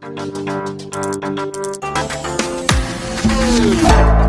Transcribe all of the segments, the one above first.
Thank you.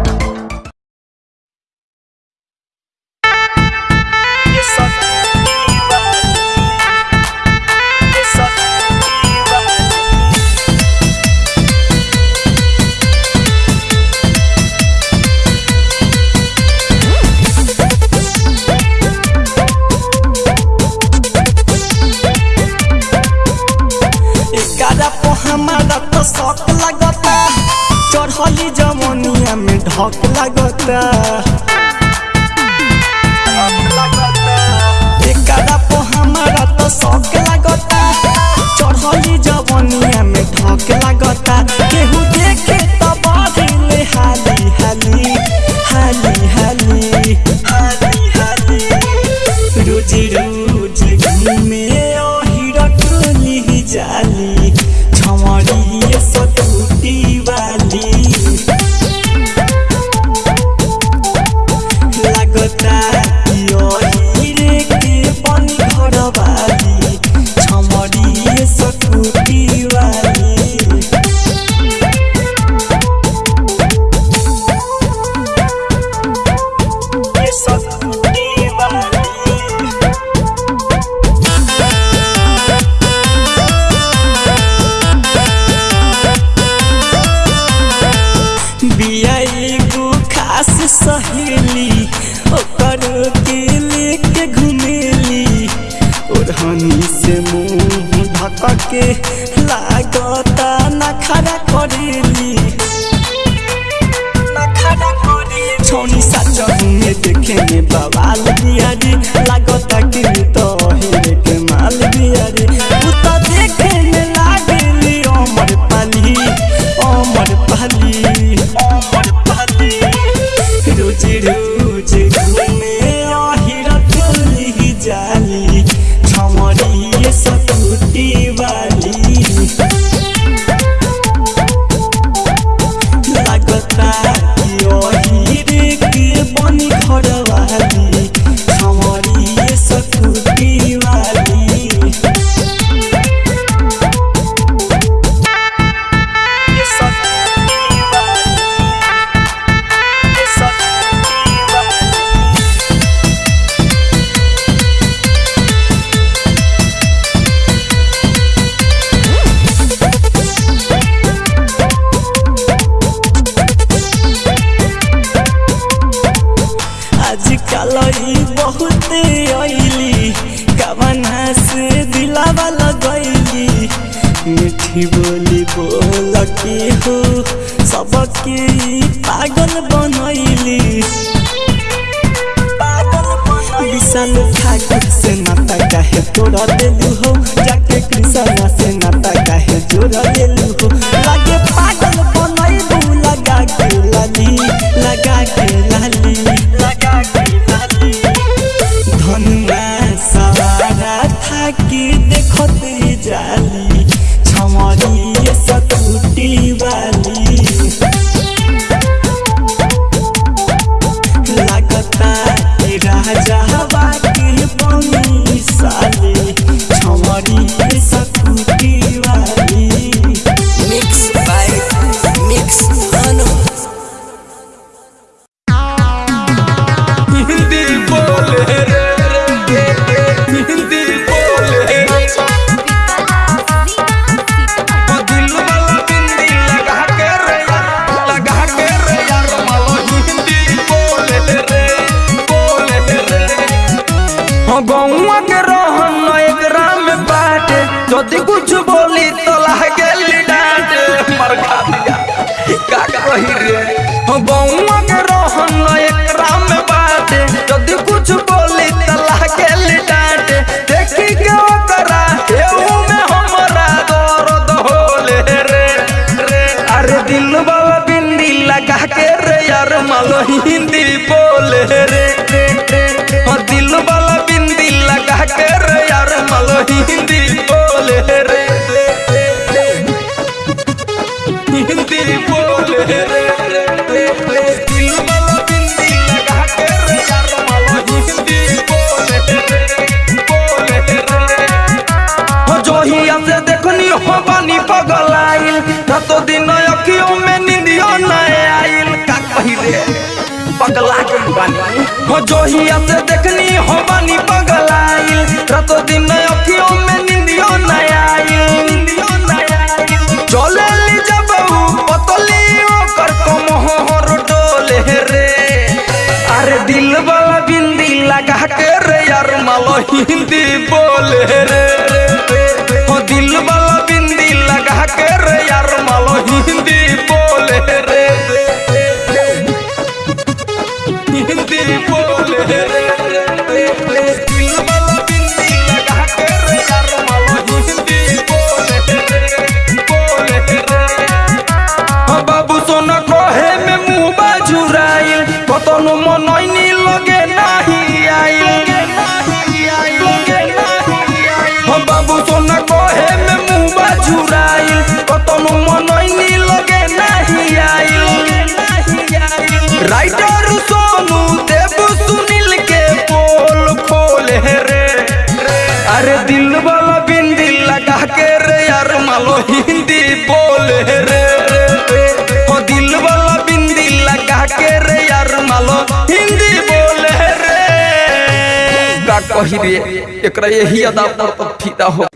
लिए एक यही अदा पर तो फीदा हो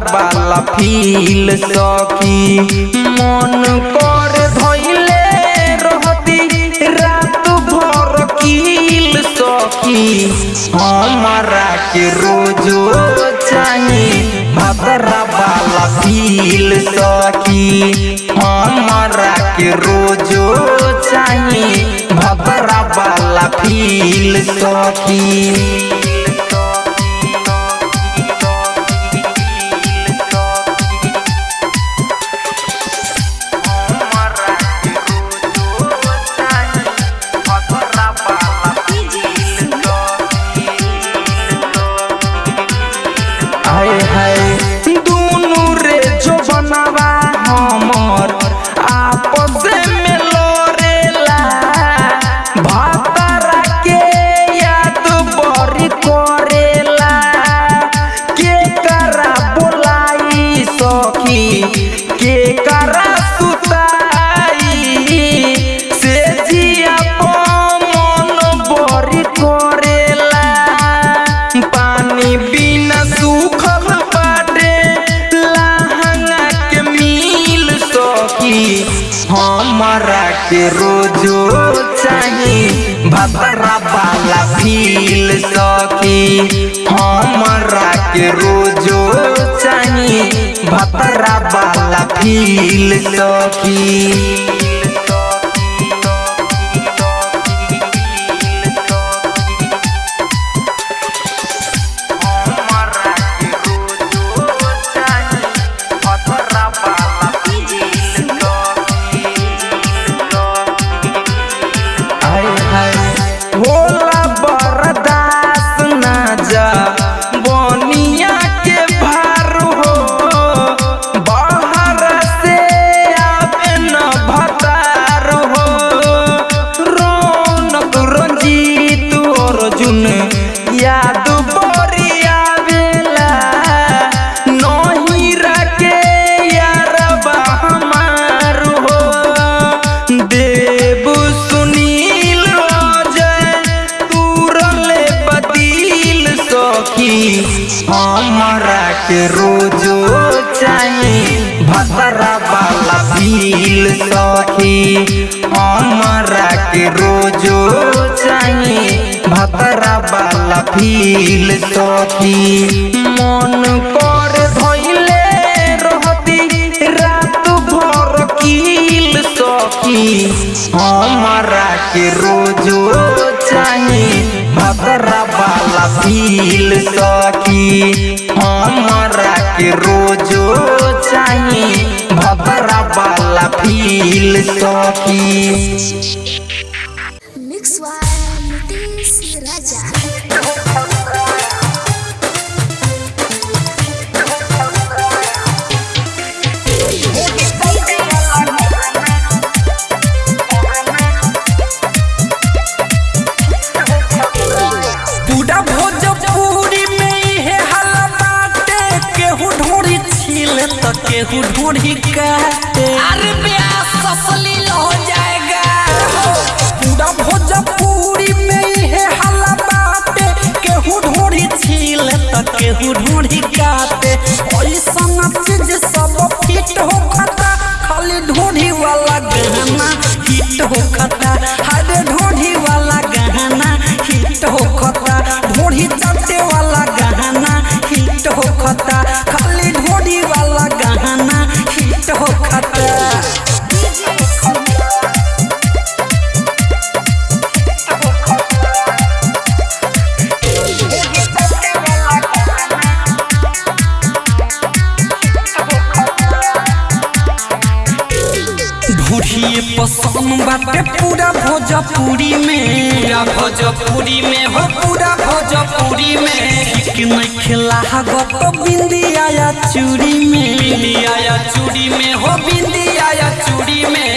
बाला फील सखी। मन कर धइले रहती, रात भर कील सखी। हमारा के रोजो चाही भदरा वाला फील सखी। हमारा के रोजो चाही भदरा वाला फील सखी। के रोजो चाही भभरा वाला फील सकी हमरा के रोजो चाही भभरा वाला फील सकी दिल सा हिट हो खता खाली ढूंढी वाला गहना हिट हो खता पसंद बाटे पूरा भोजपुरी में। भोजपुरी में हो पूरा भोजपुरी में। ठीक नहीं खिला गो बिंदिया या चूड़ी में। बिंदिया या चूड़ी में हो बिंदिया या चूड़ी में।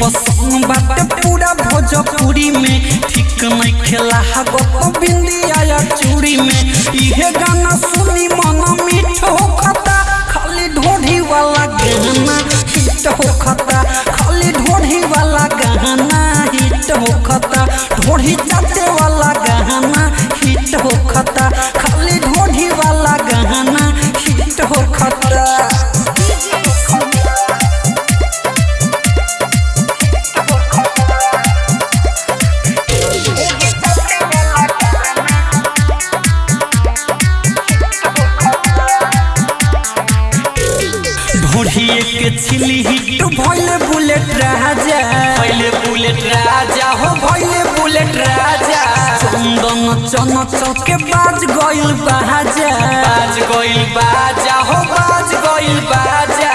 पसंद पूरा भोजपुरी में। ठीक नहीं खिला गो बिंदिया या चूड़ी में। इहे गाना सुनी मन मीठ हो खता खाली ढूढ़ी वाला गहना। हिट होखता। खाली ढोढ़ी वाला गहना हिट होखता। खता चाचे वाला गहना हिट होखता। खाली ढोढ़ी वाला गहना हिट हो चंदन चन चौके बाज गइल बाजा। बाज गइल बाजा हो बाज गइल बाजा।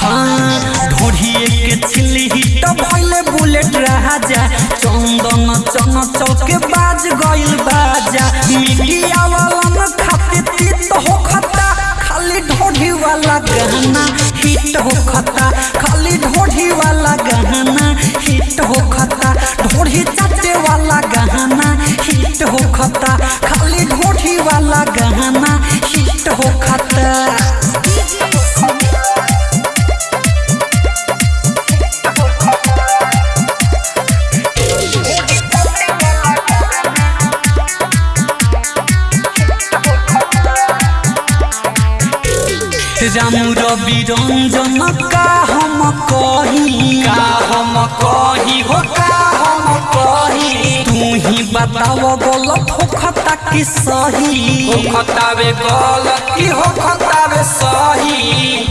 हाँ ढोढ़िए के छिली हिट भइले बुलेट राजा। चंदन चन चौके बाज गइल बाजा। मीडिया वाला न खाते तीत हो खता खाली ढोढ़ी वाला गहना हिट हो खता खाली ढोढ़ी वाला गहना हिट हो खता ढोढ़ी चाटे वाला गहना खता खाली ढोढ़ी वाला गहना हिट हो खता राम रवि रंजन का हम कही? का हम कही हो का हम कही? तू ही बताव गलत हो खता कि सही। हो खतावे गलत की हो खतावे सही?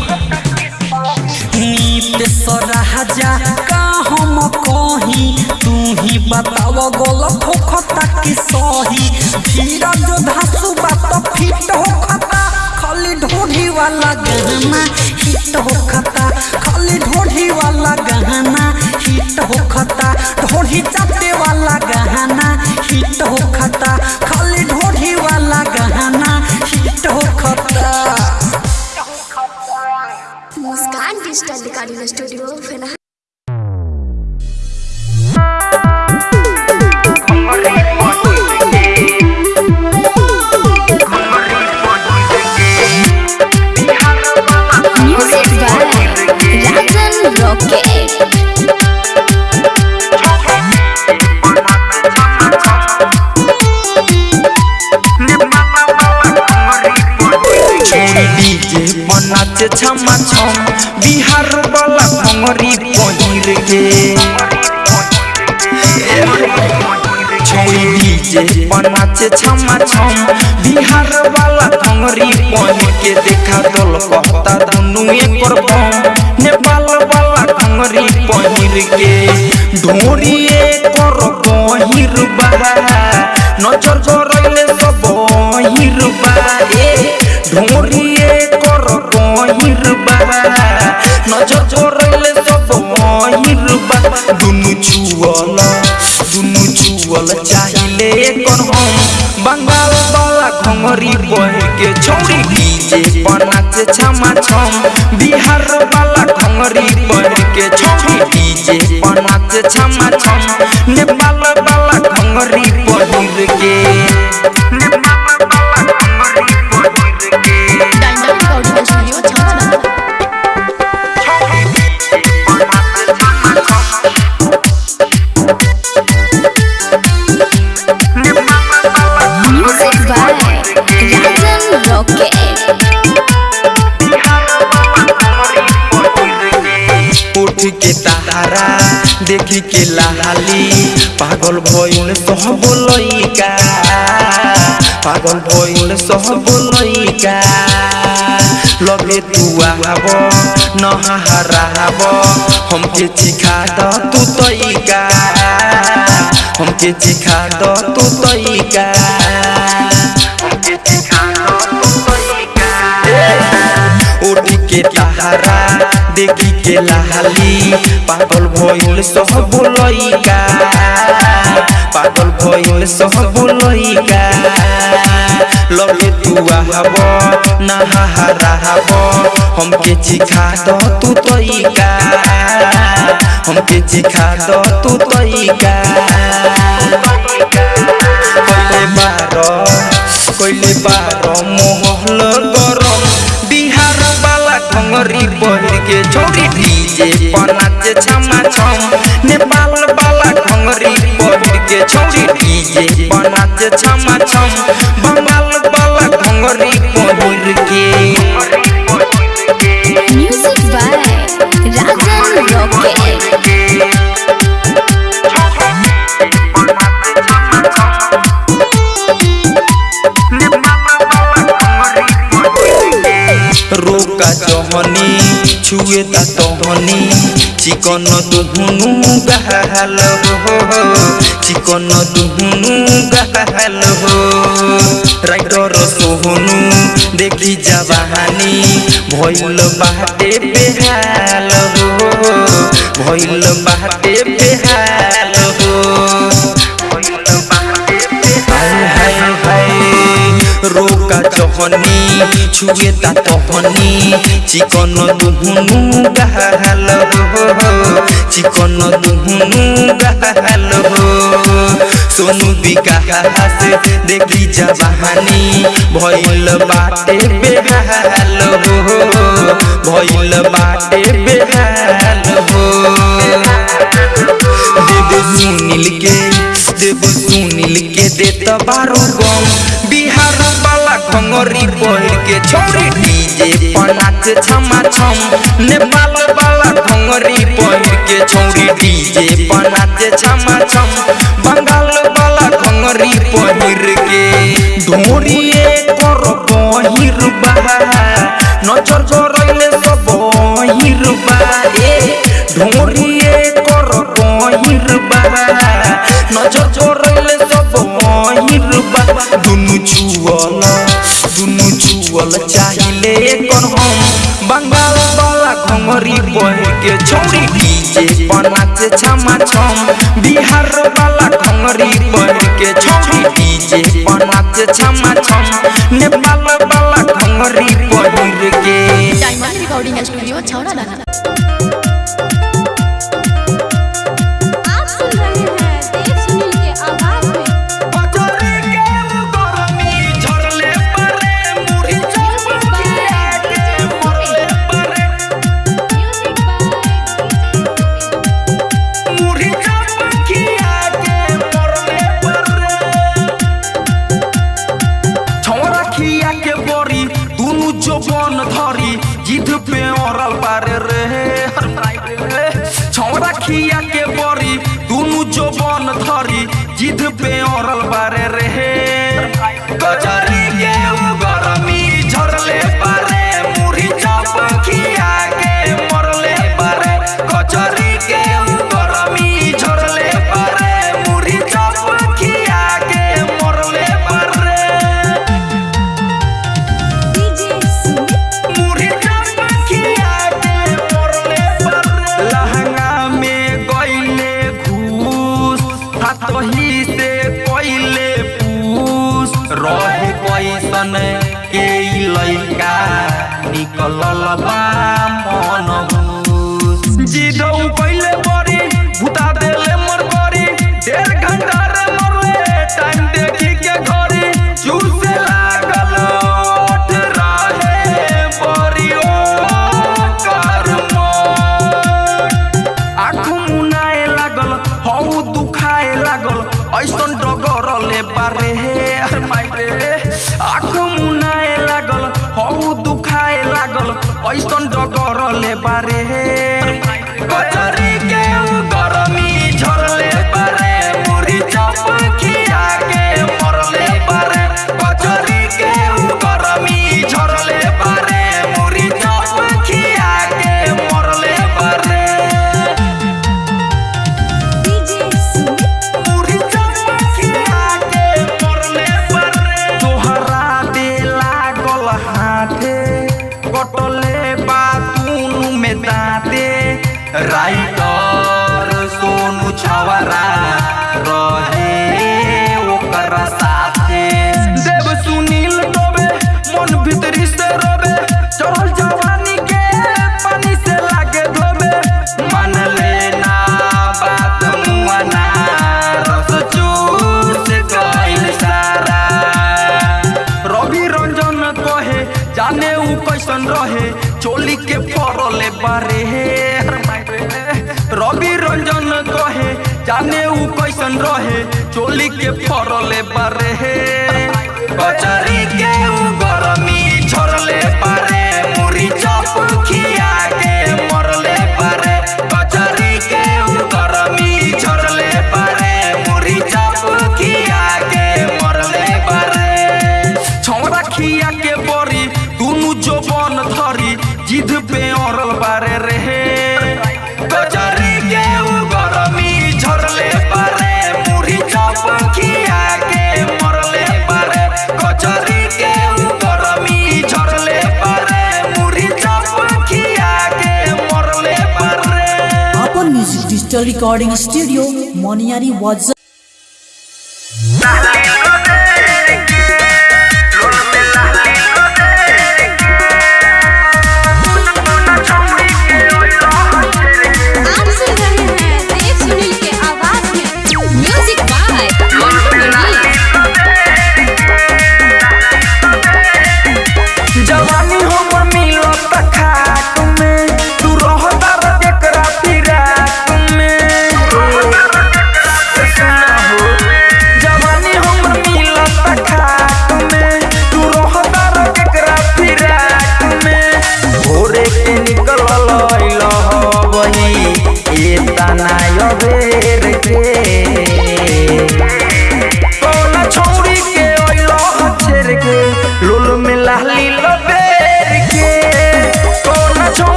नीत राजा का हम कही? तू ही बताव गलत हो खता कि सही धीरज धासु बात फिट हो खता खाली ढोढ़ी वाला गहना हिट हो खता खाली ढोढ़ी वाला गहना हिट हो खता ढोढ़ी चाटे के ढोरी एकर गहिर बा नज़र गरैले सब हिर बा ए ढोरिए कर गहिर बा नज़र गरैले सब हिर बा दुनु छुअल दुनु छुअल चाहिले कर हम बंगाल वाला घंगरी बह के छौरी डीजे बनाचे छमा छम बिहार वाला घंगरी डीजे बनाचे छमा छम। नेपाल वाला घंगरी पहिर के। सब पागल भइल सब लइका लगे तू आब नहराब हमके चिखा द तू तइका हमके चिखा द तू तइका के देखी के लाली पागल भइल सब पागल भइल सब लइका लगे तू आहब नहाराब हमके चिखा द तू तइका हमके चिखा द तू तइका कइले बार कइले बार मोहल गरम बिहार वाला खंगरी पहिर के छोरी डीजे पर नाचे छम पर नाचे छमा जहनी छुए ता तहनी चिकन दुहुनु गहल हो चिकन दुहुनु गहल हो राइटर सोहनु देखी जवानी भइल बाटे बेहाल हो भइल बाटे बेहाल रोका छुए ता तहनी चिकन दुहुनु गहल हो चिकन दुहुनु गहल हो सोनू विकास देखी जवानी भइल बाटे बेहाल हो भइल बाटे बेहाल हो देव सुनील के देव सुनील के देत बारो गम बिहार खंगरी पहिर के छोरी डीजे पर नाच छमा छम नेपाल वाला खंगरी पहिर के छोरी डीजे पर नाच छमा छम बंगाल वाला खंगरी पहिर के। ढोरिए कर पहिर बा नज़र करैले सब पहिर बा ए ढोरिए कर पहिर बा नज़र करैले सब बा दुनु छुअल दुनु छुअल चाहिले कर हम बंगाल वाला खंगरी पहिर के छौरी डीजे पर नाचे छमा छम बिहार वाला खंगरी पहिर के छौरी डीजे पर नाचे छमा छम नेपाल वाला खंगरी पहिर के डायमंड रिकॉर्डिंग स्टूडियो छौड़ा दाना But Pachara. Music digital recording studio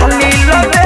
लोल में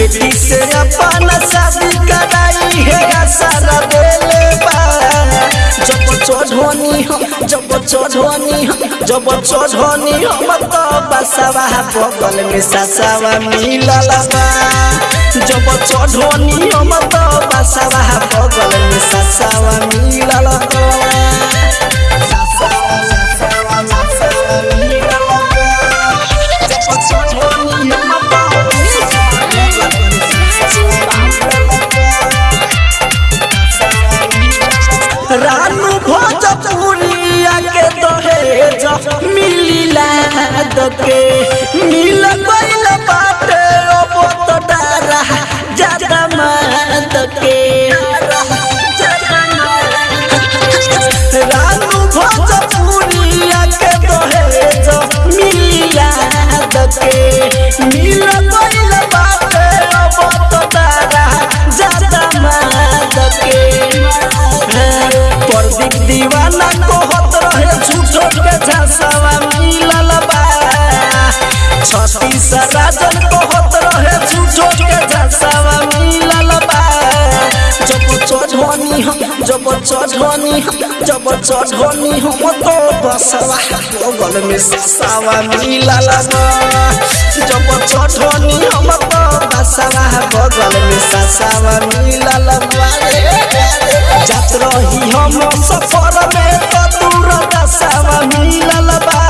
बेटी से अपन शादी कराई है सारा बा जब चढ़नी हम जब चढ़नी जब चढ़नी तो बसवा बगल में ससवा मिलल बा जब चढ़नी हम तो बसवा बगल में ससवा मिलल बा दीवाना कहत रहे झूठो के झसवा मिलल बा छत्तीस राजन चढ़नी जब चढ़नी हम तो बसवा बगल में ससवा मिलल बा जब चढ़नी हम तो बसवा बगल में ससवा मिलल बा जात रही हम सफ़र में तो दूर दसवा मिलल बा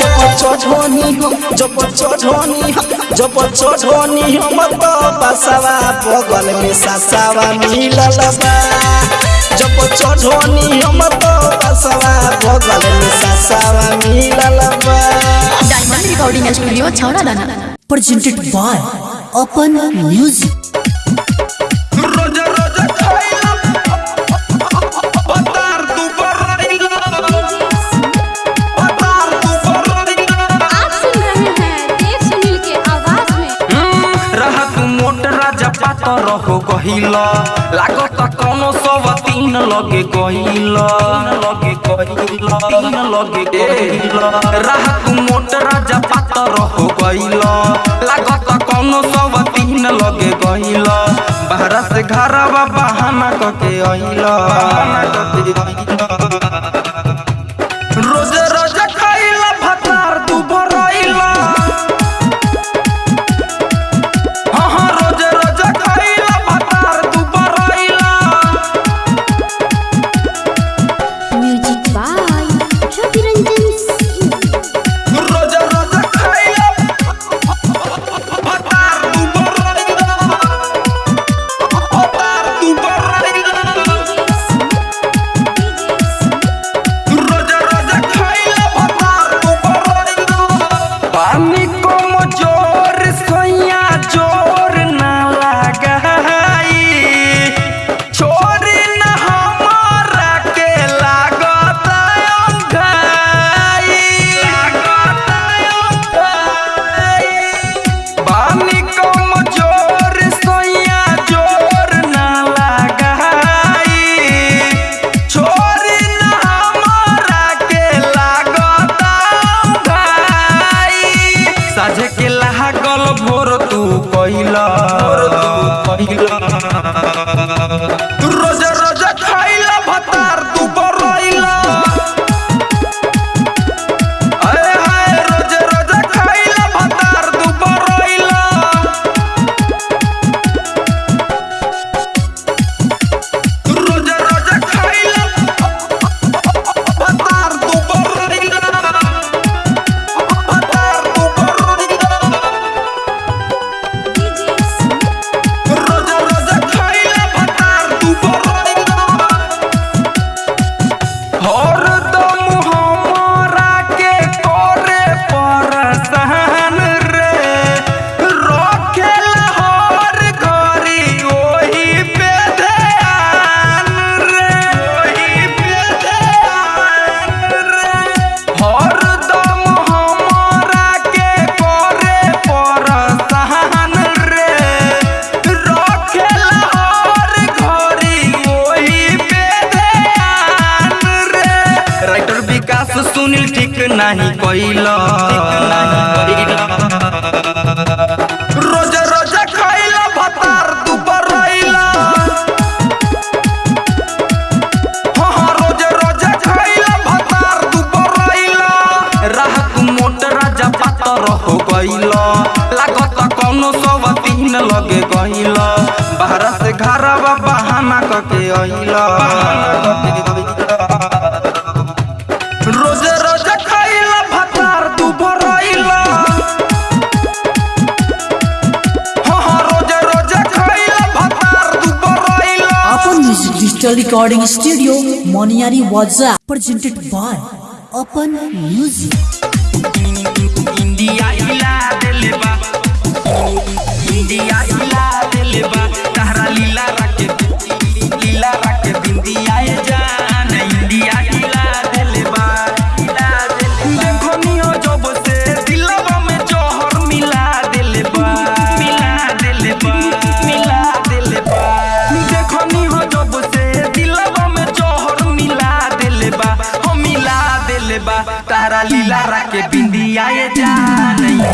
जब चढ़नी हम जब चढ़नी जब चढ़नी हम तो बसवा बगल में ससवा मिलल बा जब चढ़नी हम तो बसवा बगल में ससवा मिलल बा डायमंड रिकॉर्डिंग स्टूडियो छौड़ा दाना तू तू बरइला आप सुन रहे गहिला लागत कोनो तीन लगे गहिला लगे तीन लगे लागत कोनो सब तीन लगे गहिला बाहर से घरवा बहाना कके अइला। बहाना कके अइला। डिजिटल रिकॉर्डिंग स्टूडियो मोनियारी वाजा प्रेजेंटेड बाय अपन म्यूज़िक इंडिया हिला देले बा इंडिया हिला देले बा तहरा लीला लीला बिंदिया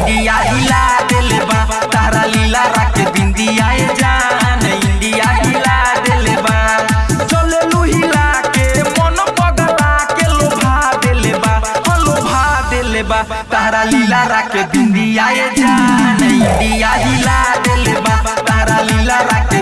इंडिया हिला दिल बा। तारा लीला रख बिंदिया जान। इंडिया हिला दिल बा। चले लू हिला के मन पगला के लोभा दिल बा। हाँ, हो लोभा दिल बा। तारा लीला रख बिंदिया जान। इंडिया हिला दिल बा। तारा लीला रख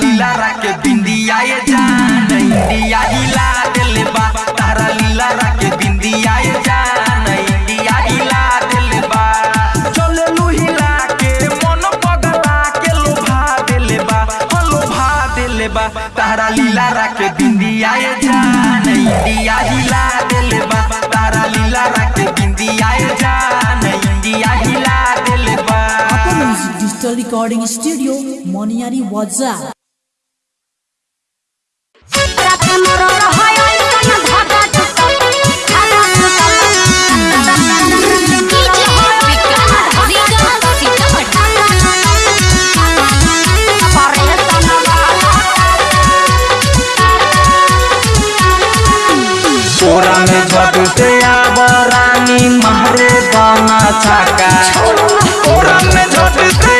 लीला राके बिंदिया ये जान, इंडिया बा। तारा लीला राके बिंदिया ये जान, इंडिया बा। चले के मन पगला के लोभा बा, हो लोभा बा। तारा लीला राके बिंदिया ये जान, इंडिया बा। तारा लीला राके बिंदिया ये जान, इंडिया हिला दिल बा। Digital चोरा में झटते आवा रानी महरे दाना चाका चोरा में झटते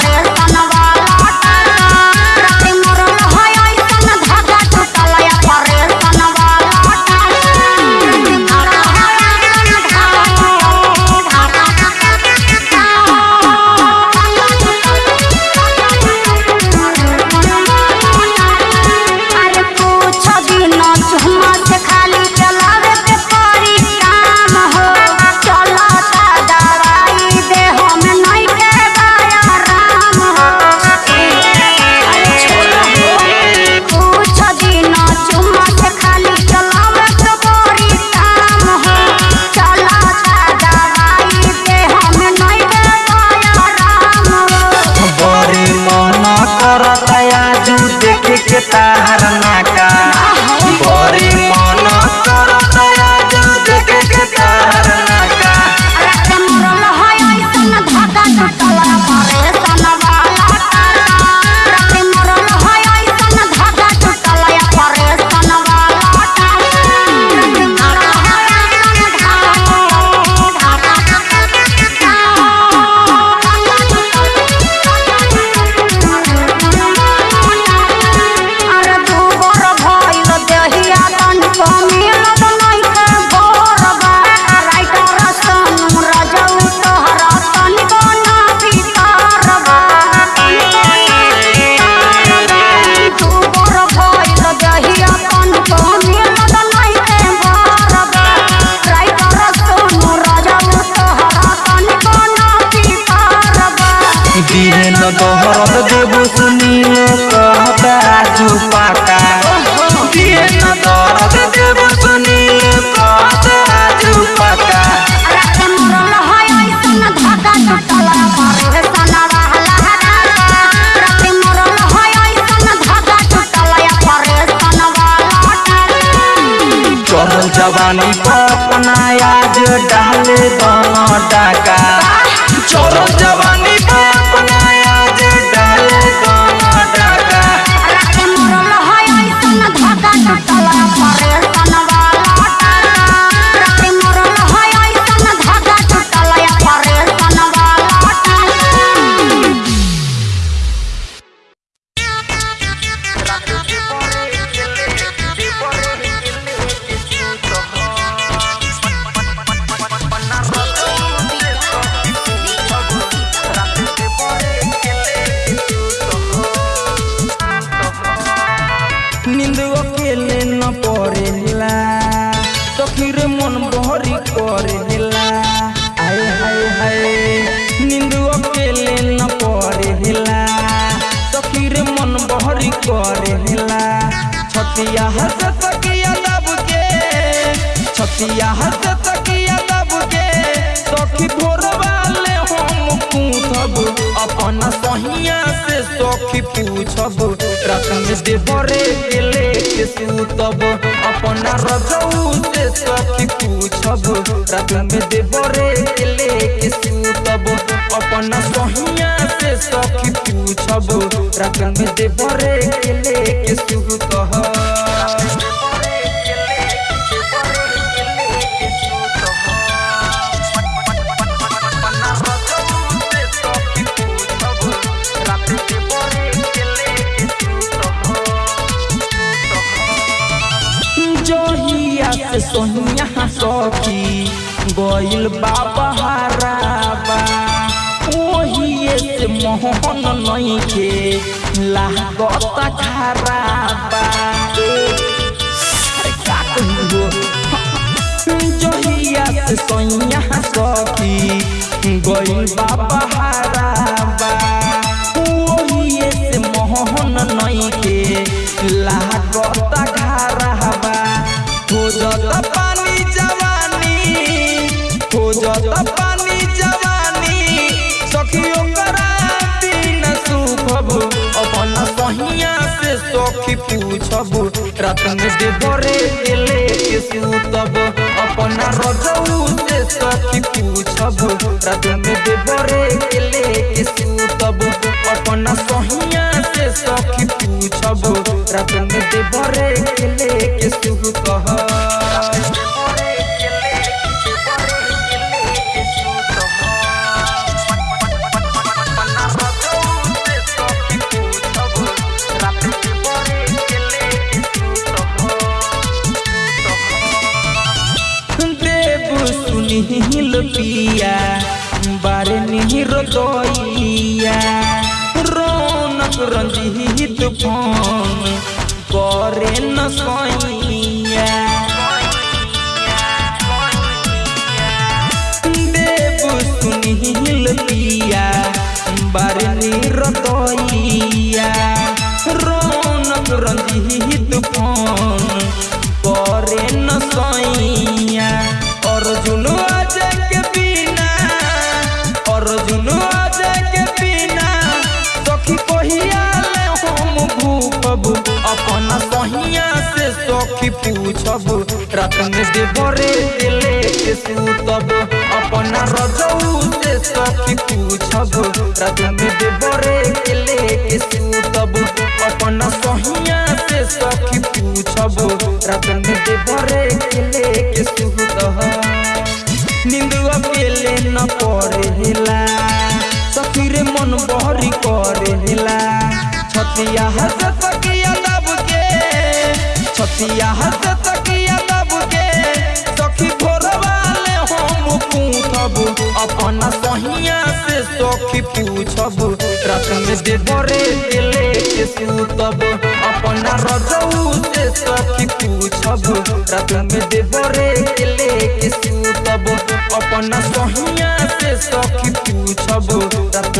जवानी अपना आज डाले दोनों डाका चढ़ल से सोनिया सखी गइल बाबा हराबा ओहिए से मोहन नहीं के खराबा अरे का कहियो जहिया से सोनिया सखी गइल बाबा हराबा पूछब रात में देवरे के सुतब अपना रजऊ से सखी पूछब रात में देवरे के सुतब अपना सहिया से सखी पूछब रात में देवरे के सुतब सूतब पिया बारे निहिर दैया रौनक रंजीत फ़ोन करे न सैया पूछब रात में देवरे के सूतब। अपन रजऊ से सखी पूछब। रात में देवरे के सूतब। अपन सहिया से सखी पूछब। रात में देवरे के सूतब। नींद अकेले न पड़ेला। सखी मन बहरी करेला। छतिया हंस के छतिया हंस अपन सहिया से सखी पूछब रात में दिले के सूतब। अपन रजऊ से सखी पूछब रात में दिले के सूतब। अपन सहिया से सखी पूछब रात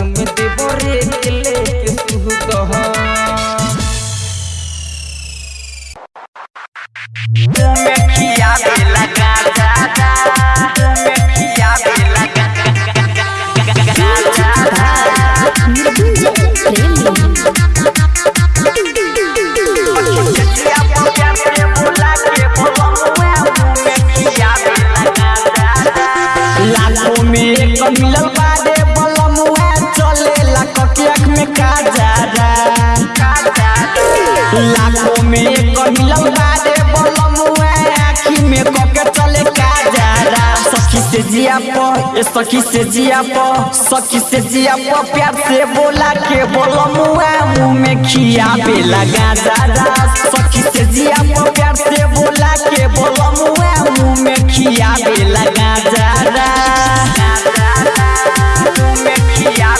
से जिया प सखी से जिया प सखी से जिया प प्यार से बोला के बलमुआ मुँह में खिया पे लगा दादा। सखी से जिया प प्यार से बोला के बलमुआ मुँह में खिया पे लगा दादा। मुँह में खिया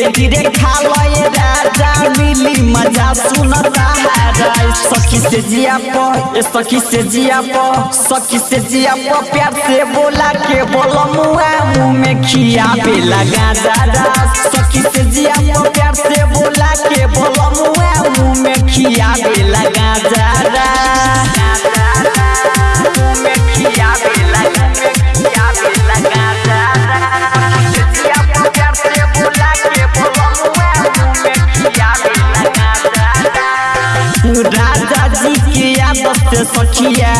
धीरे धीरे खावे राजा, मिली मज़ा सुनता है सखी से जिया प सखी से जिया प, सखी से जिया प, प्यार से बोला के बोलमुआ मुँह में खिया पे लगा दादा सखी से जिया प, प्यार से बोला के बोलमुआ मुँह में खिया पे लगा दादा मुँह में खिया से सखिया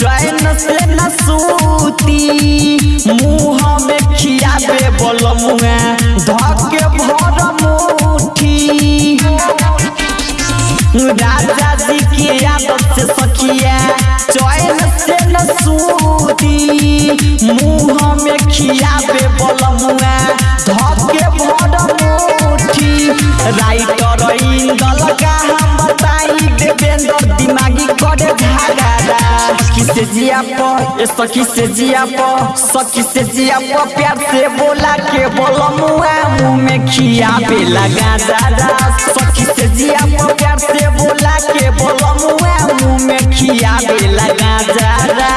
चैन से न सूती, मुँह में खिया पे बोलमुआ धके भर मुठी राजा जी की आदत से सखिया चैन से न सूती, मुँह में खिया पे बोलमुआ धके भर मुठी राइटर इंदल का हम बताई देवेंद्र दिमागी जिया प सखी से जिया प सखी से जिया प प्यार से बोला के बोलमुआ मुँह में खिया पे लगा दादा। सखी से जिया प प्यार से बोला के बोलमुआ मुँह में खिया पे लगा दादा।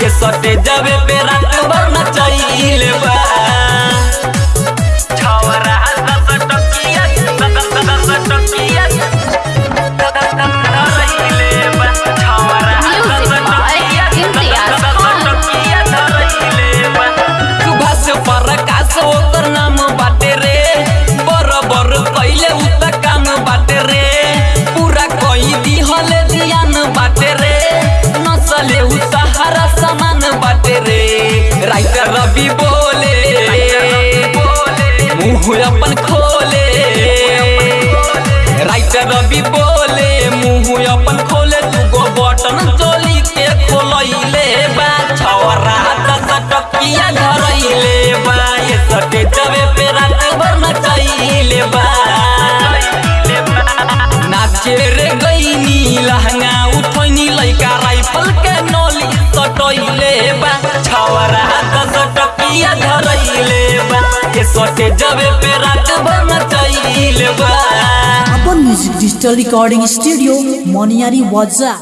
के सटे जबे पे रात भर नचैले बा। रवि बोले, मुँह अपन खोले। राइटर रवि बोले, मुँह अपन खोले, दुगो बटन चोली के खोलैले बा। दस टकिया धरैले बा। ये जबे पे रात भर बा। नाचे रे गईनी लहंगा उठैनी लइका राइफल बा छवरा धरइले बा, के सटे जबे पे रात भर बा। अपन म्यूज़िक डिजिटल रिकॉर्डिंग स्टूडियो मोनियारी वाजा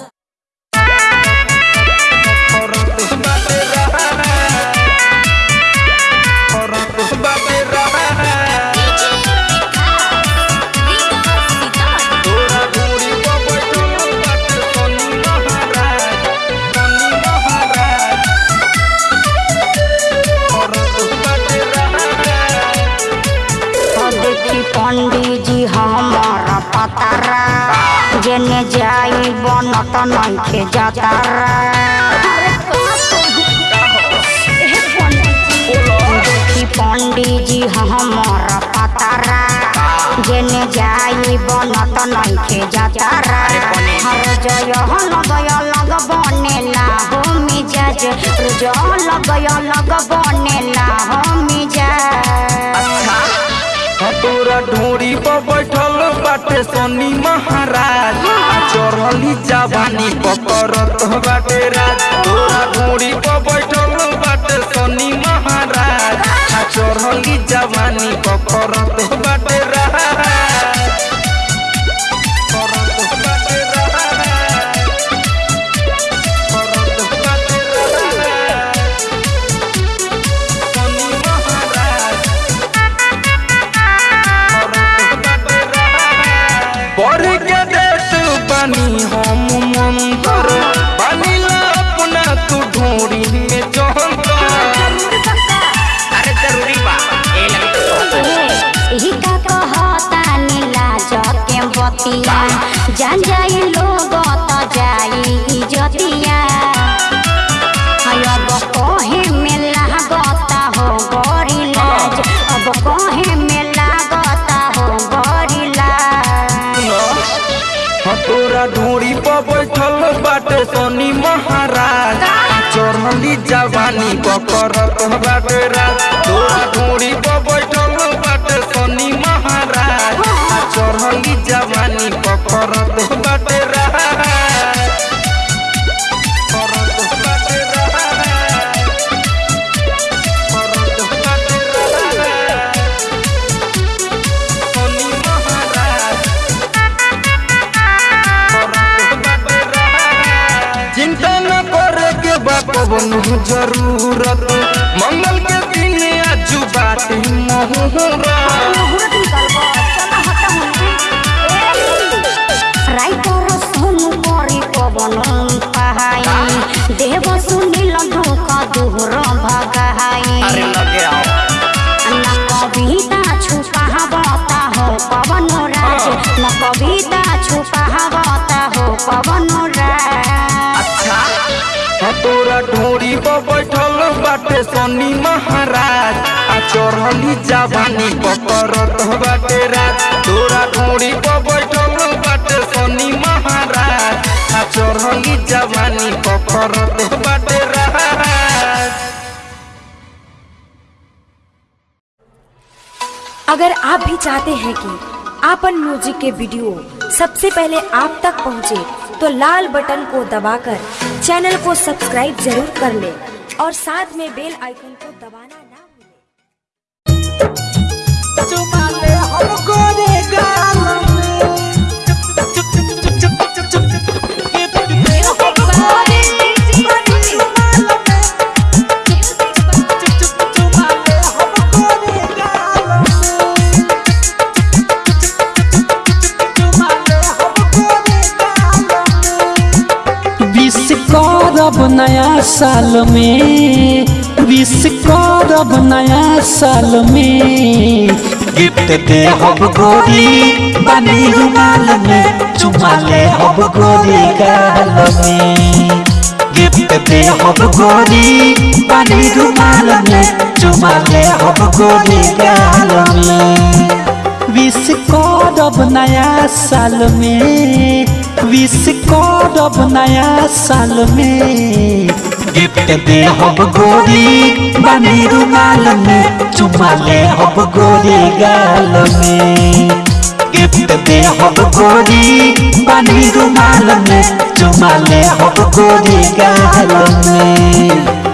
बनत नइखे जातारा देखी पंडित जी हमारा पतारा जेने जाई बनत नइखे जातारा हर जय लगय लग बनेला हो मिजाज। जय लगय लग बनेला हो मिजाज। तोरा ढोरी पर बैठल बाटे सोनी महाराज। चढ़ली जवानी पकड़त बाटे राज। तोरा ढोरी पर बैठल बाटे सोनी महाराज। चढ़ली जवानी पकड़त बाटे राज। जके बतिया जान जाई लोग त जाई इजतिया अब कहे में लागता हो बड़ी लाज। अब कहे में लागता हो बड़ी लाज। तोरा ढोरी पर बैठल बाटे सोनी महाराज। चढ़ली जवानी पकड़त बाटे ज़रूरत। मंगल के दिन आजू बाटे देव सुनिल भगाई कविता छुपावता हो। पवन राज न कविता छुपावता हो पवन राज बाटे सोनी महाराज आ चढ़ली जवानी पकड़त बाटे राज। तोरा ढोरी पर बैठल बाटे सोनी महाराज आ चढ़ली जवानी पकड़त बाटे अगर आप भी चाहते हैं कि आपन म्यूज़िक के वीडियो सबसे पहले आप तक पहुँचे, तो लाल बटन को दबाकर चैनल को सब्सक्राइब ज़रूर कर ले। और साथ में बेल आइकन को दबाना ना भूलें। नया साल में विश करब नया साल में। गिफ्ट दे हब गोरी बनी रुमाल में, चुमा ले हब गोरी गाल में। गिफ्ट दे हब गोरी बनी रुमाल में, चुमा ले हब गोरी गाल में। विश करब नया साल में विश करब नया साल में। गिफ्ट दे हब गोरी बानी रुमाल में, चुमा ले हब गोरी गाल में। गिफ्ट दे हब गोरी बानी रुमाल में, चुमा ले हब गोरी गाल में।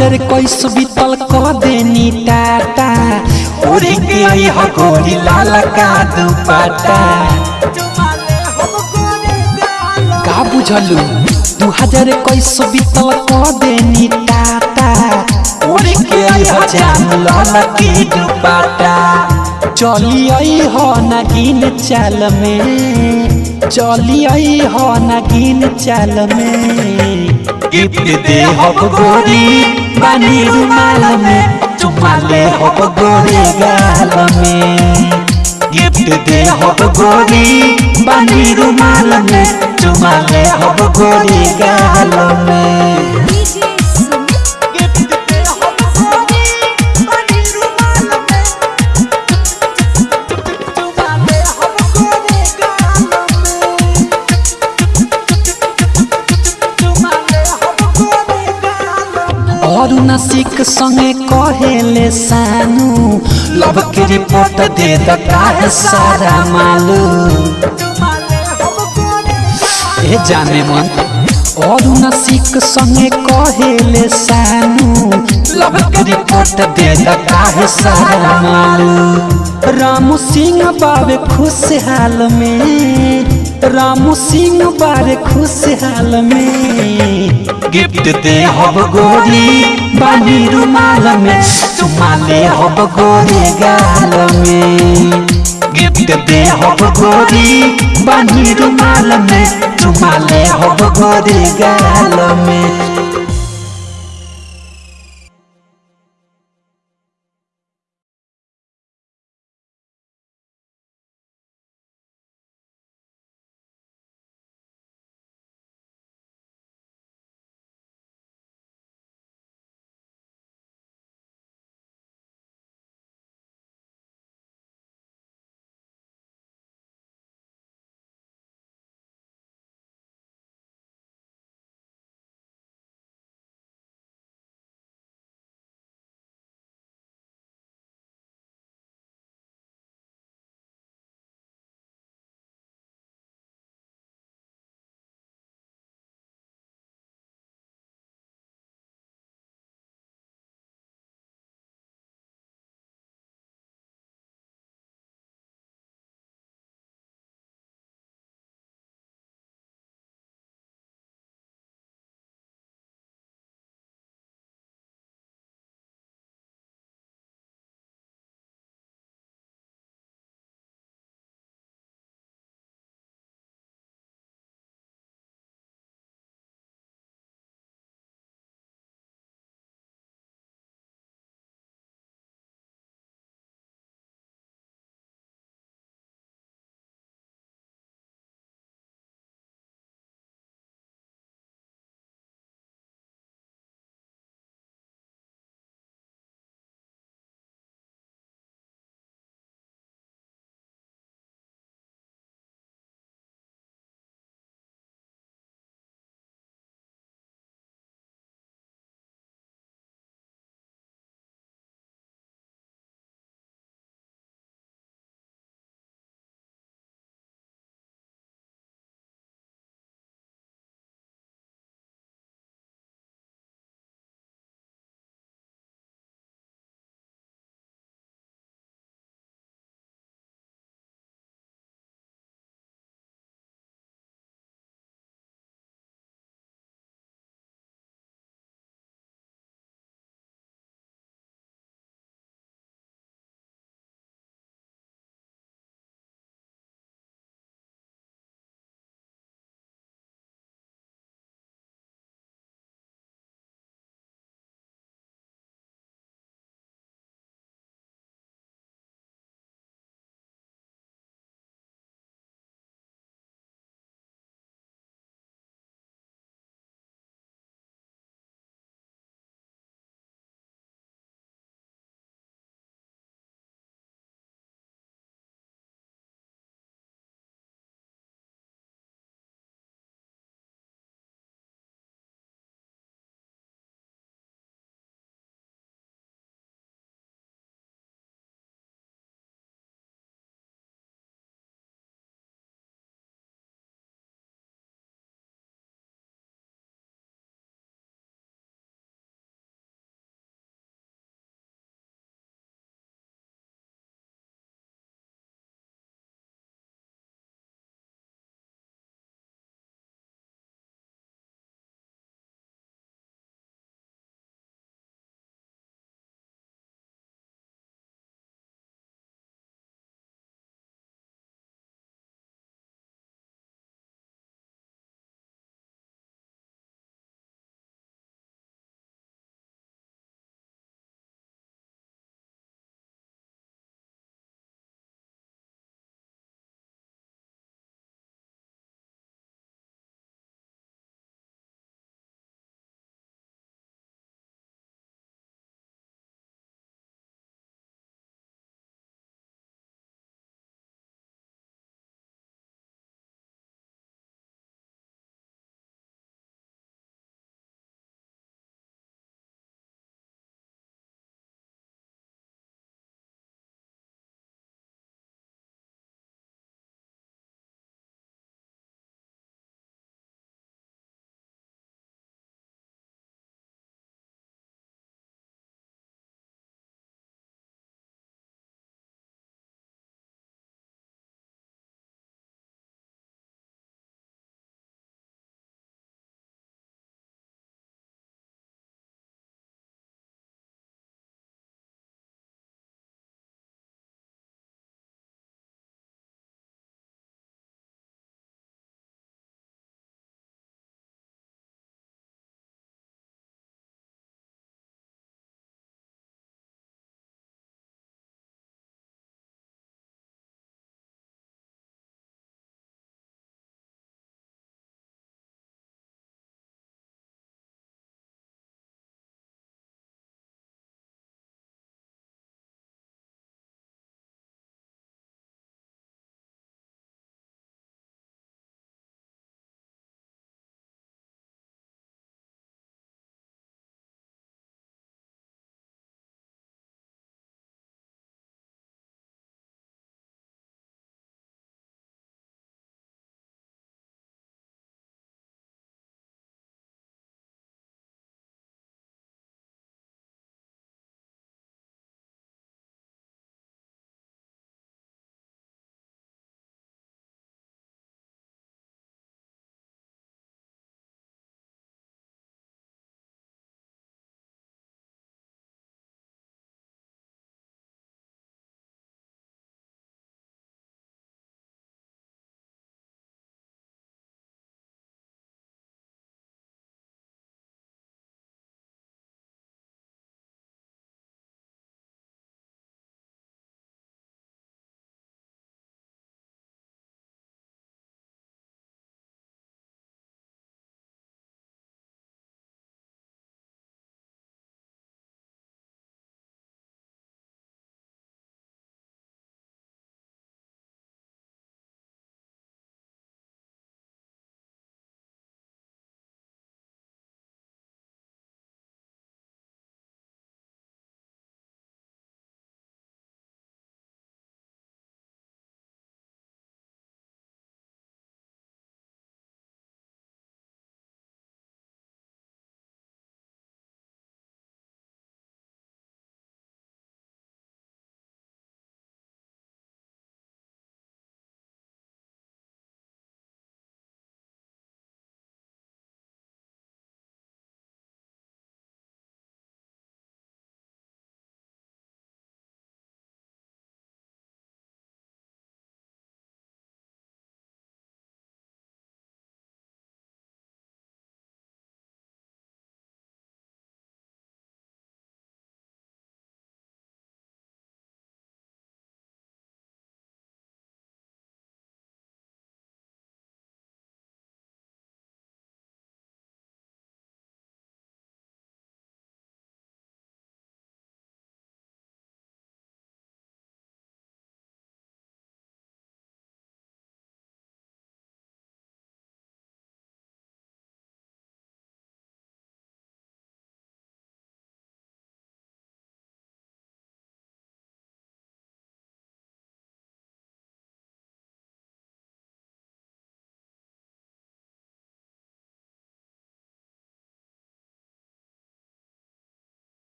दू हज़ार इक्कीस बीतल क देनी टाटा उड़ी के आई हो गोरी लाल का दुपट्टा का बुझलू दू हज़ार इक्कीस बीतल क देनी टाटा उड़ी के आई हो जान लाल की दुपट्टा चली आई हो नगीन चाल में चली आई हो नगीन चल में गिफ्ट दे हब गोरी बनी रुमाल में चुमाले हब गोरी गाल में गिफ्ट दे हब गोरी बनी रुमाल में चुमा ले हब गोरी गाल में और नसिक संगे कहेले सानू। लव के रिपोर्ट दे दता है सारा मालू। ए जाने मन और नसिक संगे कहेले सानू। लव के रिपोर्ट दे दता है सारा मालू। रामू सिंह बाबे खुशहाल में। रामू सिंह बारे खुशहाल में। गिफ्ट दे हब गोरी, बानी रुमाल में। सुमाले हब गोरी गाल में। गिफ्ट दे हब गोरी, बानी रुमाल में। सुमाले हब गोरी गाल में।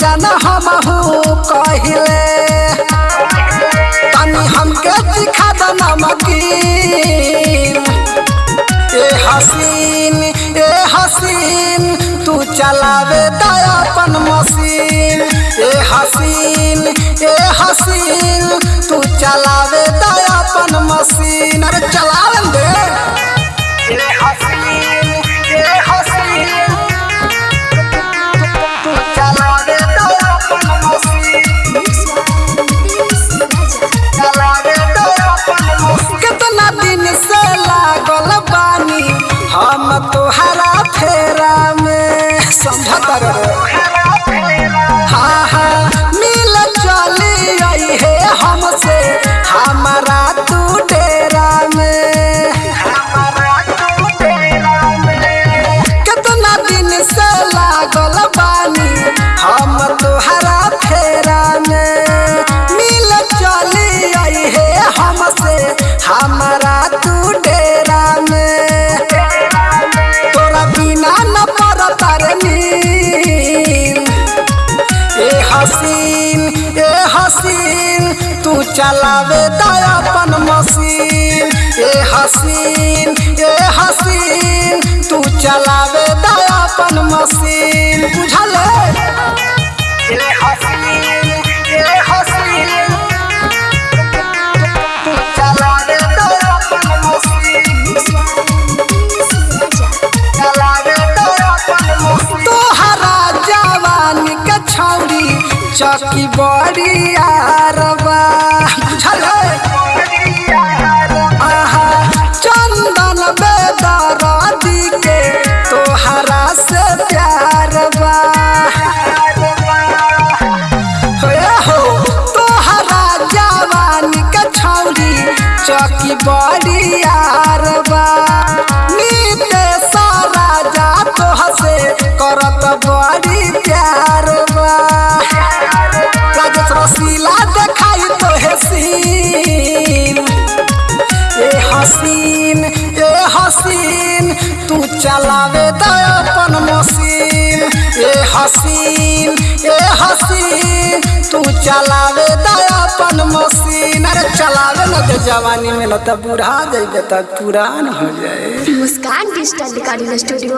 जाना हमहू कहिले। तनी हमके दिखा द नमकीन। ए हसीन ए हसीन, तू चलावे दया अपन मशीन। ए हसीन ए हसीन। हसीन ए हसीन तू चलावे दया अपन मशीन। बुझल तू तोहरा जवानी के छौरी चौकी बड़ी आरबा बुझल आहा चौकी बड़ी आरबा। नीते सारा जा तोह से करत बड़ी प्यार बा रसीला देखाई तोहे सीन। ए हसीन ए हसीन, तू चलावे दे अपन मशीन। ए हसीन ए हसीन, तू चलावे दे अपन मशीन अरे चलावे न दे जवानी में न त बूढ़ा जाइबे त पुरान हो जाए। मुस्कान डिजिटल रिकॉर्डिंग स्टूडियो